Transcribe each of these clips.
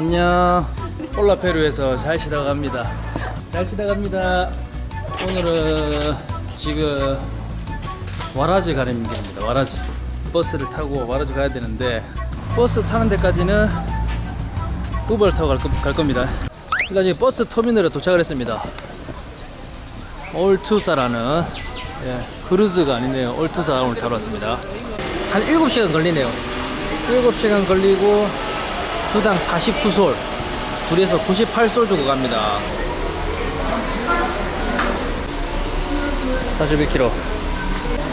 안녕. 폴라페루에서 잘 쉬다 갑니다. 잘 쉬다 갑니다. 오늘은 지금 와라지 가는 길입니다. 와라지. 버스를 타고 와라지 가야 되는데 버스 타는 데까지는 우버를 타고 갈, 거- 갈 겁니다. 일단 지금 버스 터미널에 도착을 했습니다. 올투르사라는 예, 크루즈가 아니네요. 올투르사 오늘 타러 왔습니다. 한 7시간 걸리네요. 7시간 걸리고 두당 49솔. 둘이서 98솔 주고 갑니다. 41km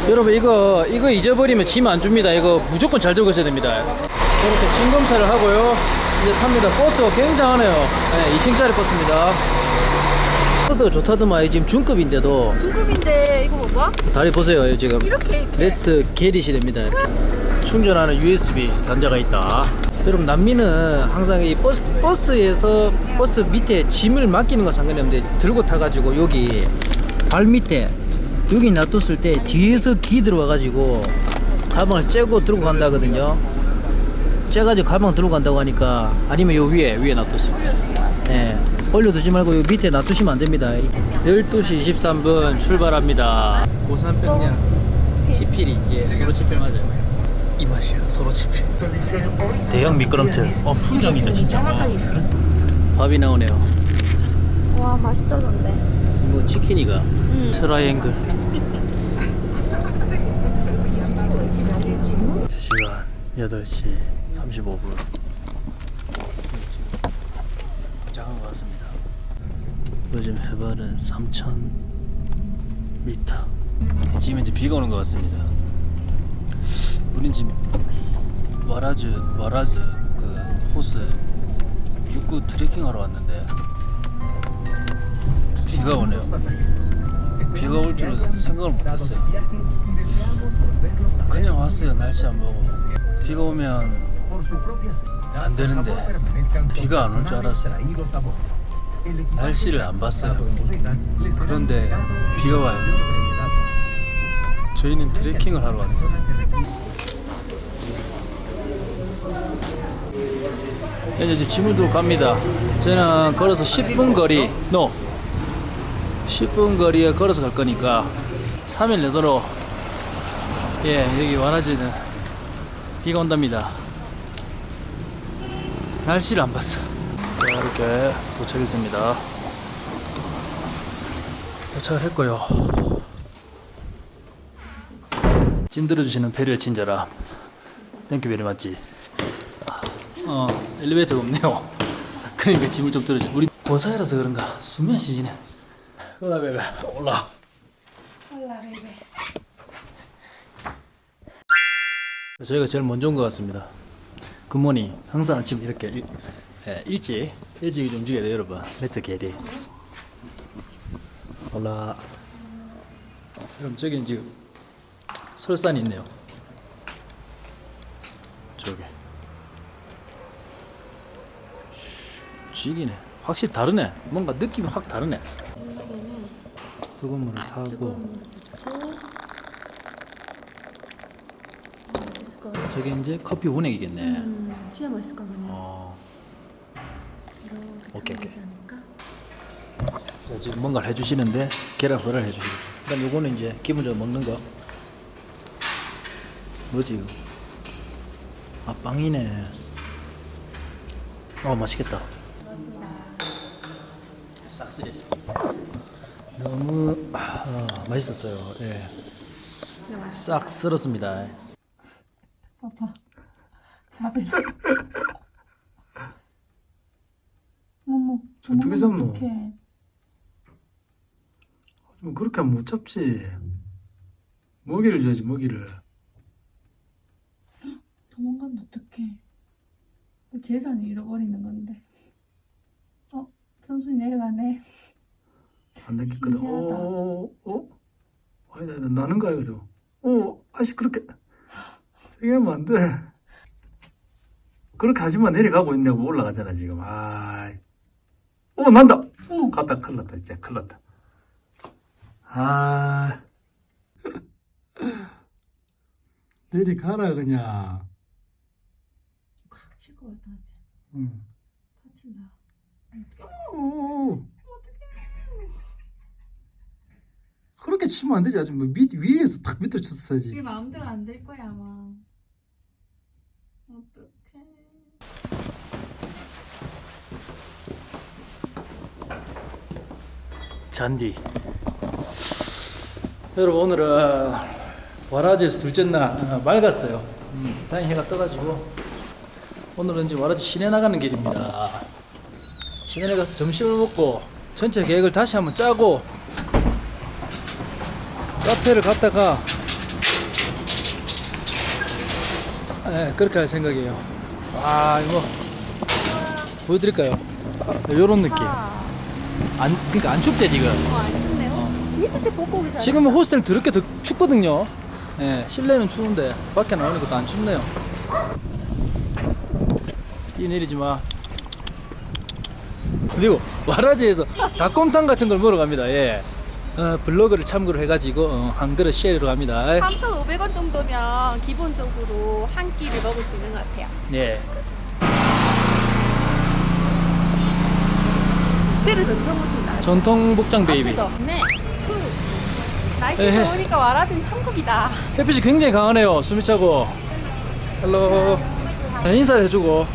여러분 이거 이거 잊어버리면 짐 안 줍니다. 이거 무조건 잘 들고 있어야 됩니다. 이렇게 짐 검사를 하고요. 이제 탑니다. 버스가 굉장하네요. 네, 2층짜리 버스입니다. 버스가 좋다더만 지금 중급인데도. 중급인데 이거 봐봐 다리 보세요 지금. 이렇게 이렇게. 렛츠 게릿이 됩니다. 이렇게. 충전하는 USB 단자가 있다. 여러분 남미는 항상 이 버스 버스에서 버스 밑에 짐을 맡기는 건 상관이 없는데 들고 타가지고 여기 발 밑에 여기 놔뒀을 때 뒤에서 기 들어와가지고 가방을 째고 들고 간다거든요. 째가지고 가방 들고 간다고 하니까 아니면 요 위에 위에 놔뒀습니다. 네. 올려두지 말고 요 밑에 놔두시면 안 됩니다. 12시 23분 출발합니다. 고산병량 치필이 예 서로 치필 맞아요. 이 맛이야 서로 치필. 대형 미끄럼틀. 어 풍점이다 진짜. 밥이 나오네요. 와 맛있다던데 뭐 치킨이가 음. 트라이앵글. 시간 8시 35분. 도착한 것 같습니다. 요즘 해발은 3,000m. 지금 이제 비가 오는 것 같습니다. 우린 지금 와라즈 와라즈 그 호스 육구 트레킹 하러 왔는데 비가 오네요. 비가 올 줄은 생각을 못했어요. 그냥 왔어요. 날씨 안 보고. 비가 오면 안 되는데 비가 안 올 줄 알았어요. 날씨를 안 봤어요. 그런데 비가 와요. 저희는 트레킹을 하러 왔어요. 이제 지금 두고 갑니다. 저는 걸어서 10분 거리, no, 10분 거리에 걸어서 갈 거니까 3일 내도록 예 여기 와라지는 비가 온답니다. 날씨를 안 봤어. 자 이렇게 도착했습니다. 도착을 했고요. 짐 들어주시는 배려의 친절함. thank you very much지? 어 엘리베이터가 없네요. 그러니까 짐을 좀 들어줘. 우리 고산이라서 그런가 수면 시즌에. hola bebé hola. hola baby 저희가 제일 먼저 온 것 같습니다. good morning. 항상 아침 이렇게 일, 예, 일찍 일찍 좀 움직여야 돼요, 여러분. let's get it. hola. 여러분 저기 지금 설산이 있네요. 저기. 쥐기네. 확실히 다르네. 뭔가 느낌이 확 다르네. 뜨거운 물을 타고 맛있을 것 같아 저게 이제 커피 운행이겠네. 음 진짜 맛있을 것 같네 어. 오케이, 않을까? 자, 지금 뭔가를 해주시는데 계란 후라이를 해주시고 그다음 요거는 이제 기본적으로 먹는 거 뭐지 이거 아 빵이네 어 맛있겠다 싹쓸이했습니다 너무 아, 맛있었어요 예. 싹 쓸었습니다 아파 잡을래 어머 어떻게 잡노? 어떡해 뭐 그렇게 하면 못 잡지. 먹이를 줘야지, 먹이를. 도망가면 어떡해 재산을 잃어버리는 건데 어? 선순이 내려가네 안. 신기하다. 어, 어? 아니다, 아니다, 나는 거야, 그죠? 어, 아씨, 그렇게. 세게 하면 안 돼. 그렇게 하지만 내려가고 있냐고 올라가잖아, 지금. 아 어, 난다! 어머 갔다, 큰일 났다, 진짜, 큰일 났다. 아. 내려가라, 그냥. 콱칠것 같아 응. 오. 그렇게 치면 안 되지. 아주 뭐 밑, 위에서 탁 밑으로 쳤어야지. 이게 마음대로 안 될 거야 아마. 어떡해. 잔디. 여러분 오늘은 와라지에서 둘째 날 어, 맑았어요. 음, 다행히 해가 떠가지고 오늘은 이제 와라지 시내 나가는 길입니다. 시내에 가서 점심을 먹고 전체 계획을 다시 한번 짜고 카페를 갔다가 네, 그렇게 할 생각이에요. 아 이거 보여드릴까요? 이런 느낌. 안 그러니까 안 춥대 지금. 안 춥네요. 밑에 보고 오기 지금은 호스텔 더럽게 더 춥거든요. 예, 실내는 추운데 밖에 나오니까 또안 춥네요. 뛰 내리지 마. 그리고 와라지에서 닭곰탕 같은 걸 먹으러 갑니다. 예. 어, 블로그를 참고로 해가지고 어, 한 그릇 share로 갑니다. 3,500원 정도면 기본적으로 한 끼를 먹을 수 있는 것 같아요. 예. 특별히 전통 옷입니다. 전통 복장 baby. 네. 그 날씨 에헤. 좋으니까 와라진 천국이다. 햇빛이 굉장히 강하네요. 숨이 차고. hello. 네, 인사해주고.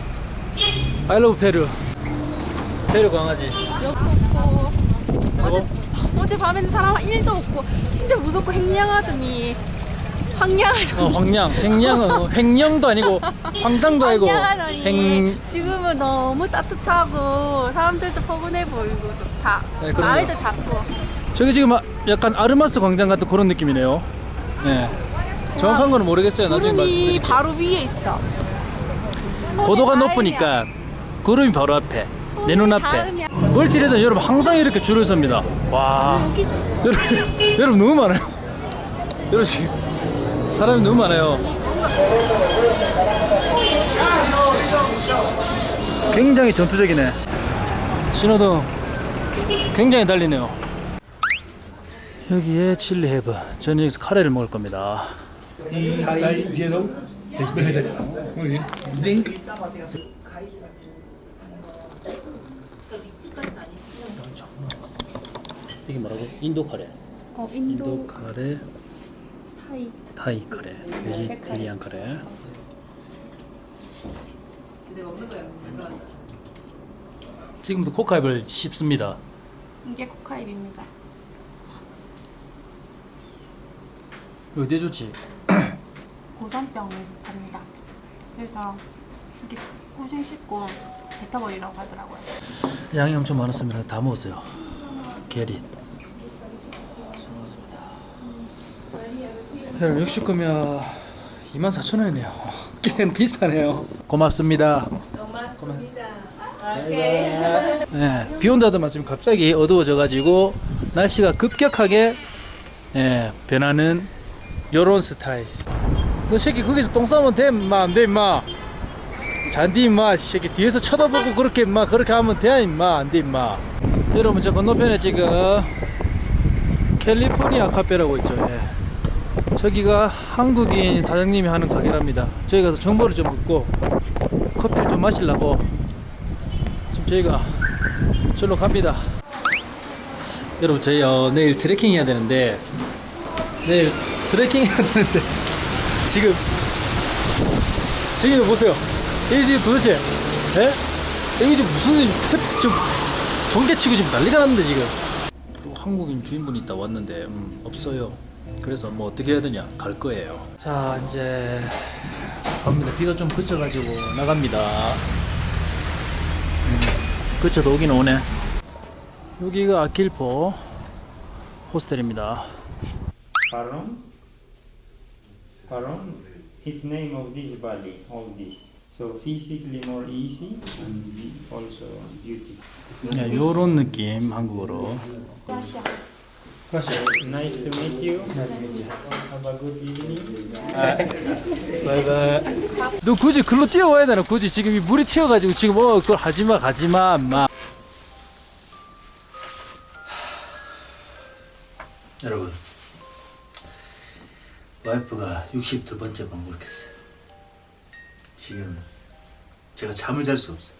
I love 페루. 페루 강아지. 없고 어제 어제 밤에는 사람 1도 없고 진짜 무섭고 행량하더니 황량하더니 어, 황량. 횡량은 어, 횡령도 아니고 황당도 아니고 행. 지금은 너무 따뜻하고 사람들도 포근해 보이고 좋다. 네. 아이도 작고 저기 지금 아- 약간 아르마스 광장 같은 그런 느낌이네요. 예. 정확한 거는 모르겠어요. 나중에 말씀드릴게요. 바로 위에 있어. 고도가 높으니까 구름이 바로 앞에 내 눈앞에. 멀티레든 여러분 항상 이렇게 줄을 섭니다. 와. 여러분 여러분 너무 많아요. 여러분 지금 사람이 너무 많아요. 굉장히 전투적이네. 신호등 굉장히 달리네요. 여기에 칠리 헤브 저는 여기서 카레를 먹을 겁니다. 이 게 뭐라고? 인도 카레 어, 인도 인도 카레 타이 타이 카레 베지테리안 카레 지금부터 코카입을 씹습니다 이게 코카입입니다. 어디에 좋지? 고산병을 잡니다. 그래서 이렇게 꾸준 씻고 뱉어버리라고 하더라고요. 양이 엄청 많았습니다 다 먹었어요 게릿 여러분 69면 24,000원이네요. 꽤 비싸네요. 고맙습니다. 네, 비 온다더만 지금 갑자기 어두워져 가지고 날씨가 급격하게 예, 변하는 요런 스타일. 너 새끼 거기서 똥 싸면 돼, 임마. 안 돼, 임마. 잔디 임마, 이 새끼 뒤에서 쳐다보고 그렇게 임마. 그렇게 하면 돼, 임마. 안 돼, 임마. 여러분 저 건너편에 지금 캘리포니아 카페라고 있죠. 예. 저기가 한국인 사장님이 하는 가게랍니다. 저희 가서 정보를 좀 얻고 커피를 좀 마시려고 지금 저희가 절로 갑니다. 여러분 저희 어, 내일 트레킹 해야 되는데 내일 트레킹 해야 되는데 지금 지금 보세요. 여기 지금 도대체 예? 여기 지금 무슨 탭- 좀 전개치고 지금 난리가 났는데 지금 또 한국인 주인분이 있다 왔는데 음, 없어요. 그래서 뭐 어떻게 해야 되냐 갈 거예요. 자 이제 갑니다. 비가 좀 그쳐가지고 나갑니다. 그쳐도 오긴 오네. 여기가 아킬포 호스텔입니다. Paron. Paron is name of this valley, all this. So physically more easy and also beautiful. 네, 요런 느낌 한국어로. Nice to meet you. Nice to meet you. Have a good evening. 바이바이. 너 굳이 글로 뛰어와야 되나? 굳이 지금 이 물이 튀어가지고 지금 어 그걸 하지마 가지마 마. 여러분 와이프가 62번째 방문했어요. 지금 제가 잠을 잘 수 없어요.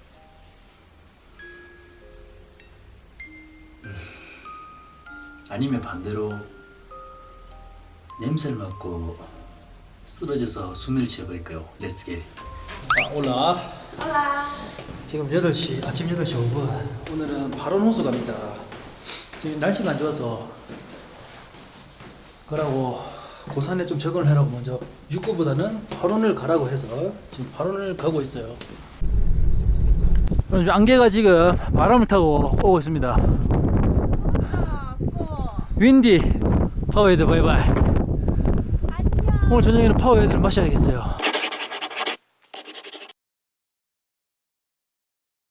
음. 아니면 반대로 냄새를 맡고 쓰러져서 수면을 취해버릴까요? Let's get 아, Hola. Hola. 지금 8시, 아침 8시 5분. 오늘은 바로 호수 갑니다. 지금 날씨가 안 좋아서 그러고 고산에 좀 적응을 해라고 먼저 육구보다는 파론을 가라고 해서 지금 파론을 가고 있어요. 그럼 안개가 지금 바람을 타고 오고 있습니다. windy 파워에이드 바이바이. 오늘 저녁에는 파워에이드를 마셔야겠어요